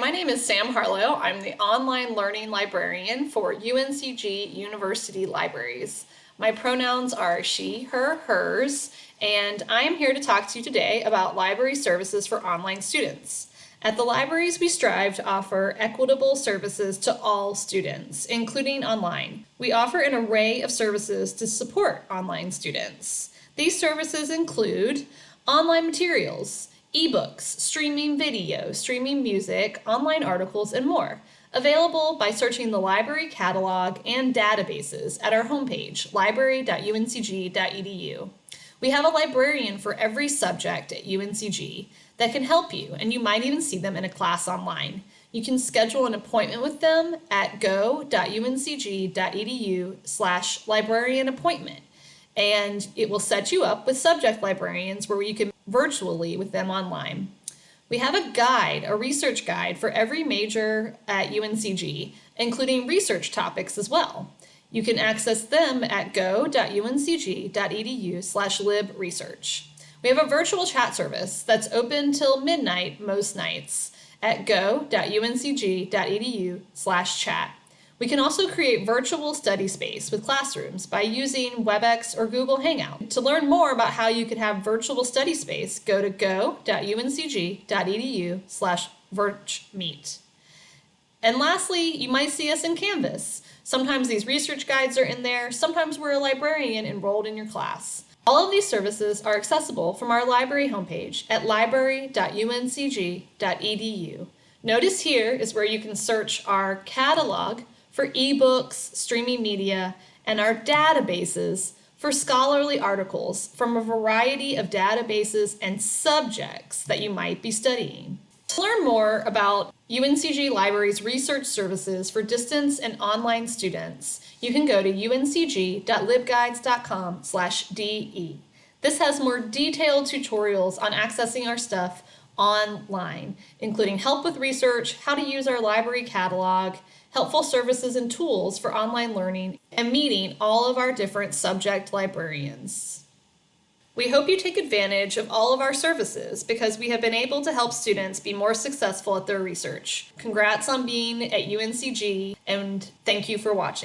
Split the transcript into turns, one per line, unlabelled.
My name is Sam Harlow. I'm the online learning librarian for UNCG University Libraries. My pronouns are she, her, hers, and I am here to talk to you today about library services for online students. At the libraries, we strive to offer equitable services to all students, including online. We offer an array of services to support online students. These services include online materials, ebooks, streaming video, streaming music, online articles, and more. Available by searching the library catalog and databases at our homepage, library.uncg.edu. We have a librarian for every subject at UNCG that can help you, and you might even see them in a class online. You can schedule an appointment with them at go.uncg.edu slash librarian appointment and it will set you up with subject librarians where you can virtually with them online. We have a guide, a research guide for every major at UNCG, including research topics as well. You can access them at go.uncg.edu slash libresearch. We have a virtual chat service that's open till midnight most nights at go.uncg.edu slash chat. We can also create virtual study space with classrooms by using WebEx or Google Hangout. To learn more about how you can have virtual study space, go to go.uncg.edu slash virchmeet. And lastly, you might see us in Canvas. Sometimes these research guides are in there, sometimes we're a librarian enrolled in your class. All of these services are accessible from our library homepage at library.uncg.edu. Notice here is where you can search our catalog for ebooks, streaming media, and our databases for scholarly articles from a variety of databases and subjects that you might be studying. To learn more about UNCG Libraries research services for distance and online students, you can go to uncg.libguides.com/de. This has more detailed tutorials on accessing our stuff online, including help with research, how to use our library catalog, helpful services and tools for online learning, and meeting all of our different subject librarians. We hope you take advantage of all of our services because we have been able to help students be more successful at their research. Congrats on being at UNCG and thank you for watching.